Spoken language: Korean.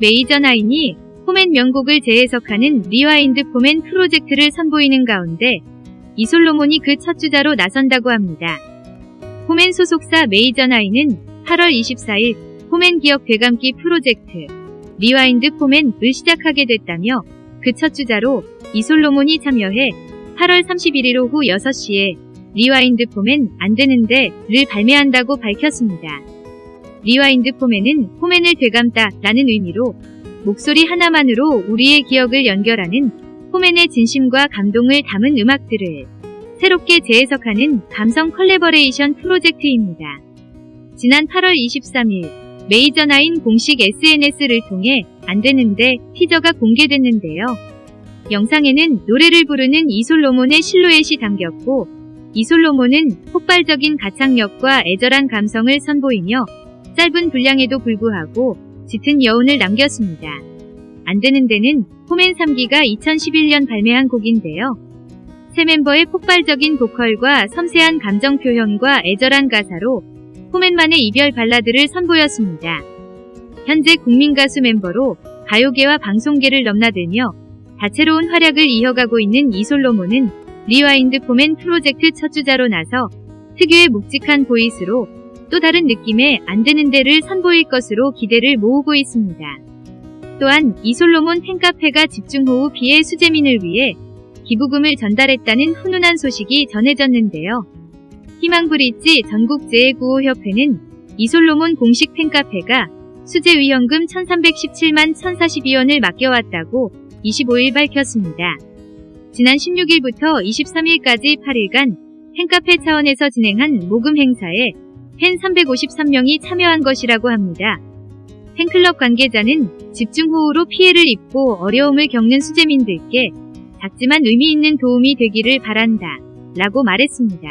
메이저 나인이 포맨 명곡을 재해석하는 rewind 포맨 프로젝트를 선보이는 가운데 이솔로몬이 그 첫 주자로 나선다고 합니다. 포맨 소속사 메이저 나인은 8월 24일 포맨 기억 되감기 프로젝트 rewind 포맨을 시작하게 됐다며 그 첫 주자로 이솔로몬이 참여해 8월 31일 오후 6시에 rewind 포맨 안 되는데를 발매한다고 밝혔습니다. rewind 포맨은 포맨을 되감다 라는 의미로 목소리 하나만으로 우리의 기억을 연결하는 포맨의 진심과 감동을 담은 음악들을 새롭게 재해석하는 감성 컬래버레이션 프로젝트입니다. 지난 8월 23일 메이저나인 공식 SNS를 통해 안되는데 티저가 공개됐는데요. 영상에는 노래를 부르는 이솔로몬의 실루엣이 담겼고 이솔로몬은 폭발적인 가창력과 애절한 감성을 선보이며 짧은 분량에도 불구하고 짙은 여운을 남겼습니다. 안되는 데는 포맨 3기가 2011년 발매한 곡인데요. 새 멤버의 폭발적인 보컬과 섬세한 감정 표현과 애절한 가사로 포맨만의 이별 발라드를 선보였습니다. 현재 국민 가수 멤버로 가요계와 방송계를 넘나들며 다채로운 활약을 이어가고 있는 이솔로몬은 rewind 포맨 프로젝트 첫 주자로 나서 특유의 묵직한 보이스로 또 다른 느낌의 안 되는 데를 선보일 것으로 기대를 모으고 있습니다. 또한 이솔로몬 팬카페가 집중 호우 피해 수재민을 위해 기부금을 전달했다는 훈훈한 소식이 전해졌는데요. 희망브릿지 전국재해구호협회는 이솔로몬 공식 팬카페가 수재위험금 1317만 1042원을 맡겨왔다고 25일 밝혔습니다. 지난 16일부터 23일까지 8일간 팬카페 차원에서 진행한 모금 행사에 팬 353명이 참여한 것이라고 합니다. 팬클럽 관계자는 집중호우로 피해를 입고 어려움을 겪는 수재민들께 작지만 의미 있는 도움이 되기를 바란다 라고 말했습니다.